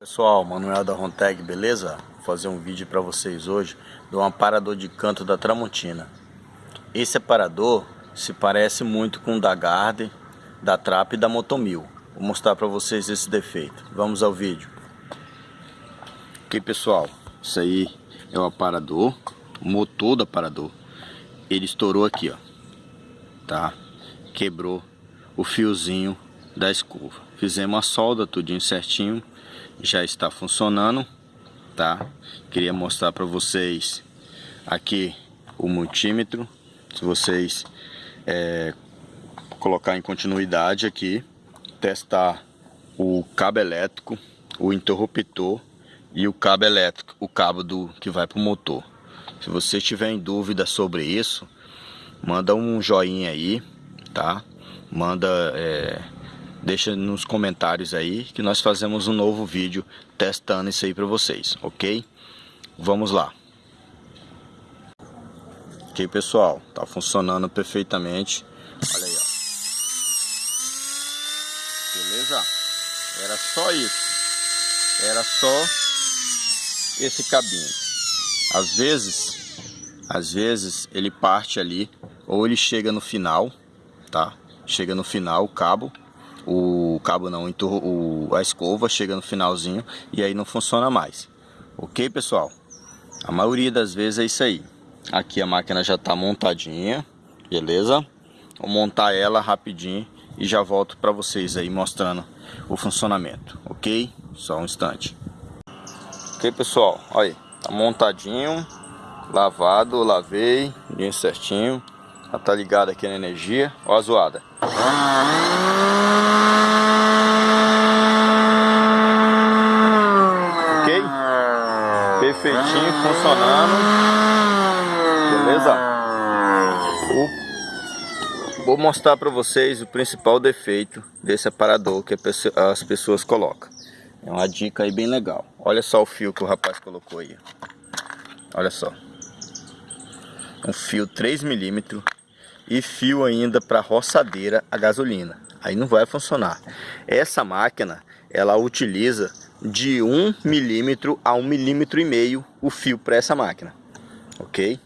Pessoal, Manuel da Ronteg, beleza? Vou fazer um vídeo para vocês hoje do aparador de canto da Tramontina. Esse aparador se parece muito com o da Garden, da Trap e da Motomil. Vou mostrar para vocês esse defeito. Vamos ao vídeo. Ok, pessoal, isso aí é o aparador, o motor do aparador. Ele estourou aqui, ó, tá? Quebrou o fiozinho da escova. Fizemos a solda, tudinho certinho já está funcionando, tá? Queria mostrar para vocês aqui o multímetro, se vocês é, colocar em continuidade aqui, testar o cabo elétrico, o interruptor e o cabo elétrico, o cabo do que vai para o motor. Se você tiver em dúvida sobre isso, manda um joinha aí, tá? Manda é, deixa nos comentários aí que nós fazemos um novo vídeo testando isso aí para vocês, ok? Vamos lá. Ok, pessoal, tá funcionando perfeitamente. Olha aí, ó. Beleza? Era só isso. Era só esse cabinho. Às vezes, às vezes ele parte ali ou ele chega no final, tá? Chega no final o cabo o cabo não, o, a escova chega no finalzinho e aí não funciona mais. Ok, pessoal? A maioria das vezes é isso aí. Aqui a máquina já está montadinha, beleza? Vou montar ela rapidinho e já volto para vocês aí mostrando o funcionamento, ok? Só um instante. Ok, pessoal? Olha aí, tá montadinho, lavado, lavei, bem certinho. Já tá ligado aqui na energia. Ó a zoada. Ok? Perfeitinho, funcionando. Beleza? O... Vou mostrar para vocês o principal defeito desse aparador que as pessoas colocam. É uma dica aí bem legal. Olha só o fio que o rapaz colocou aí. Olha só. Um fio 3 milímetros e fio ainda para roçadeira a gasolina. Aí não vai funcionar. Essa máquina, ela utiliza de 1 milímetro a 1 milímetro e meio o fio para essa máquina. Ok?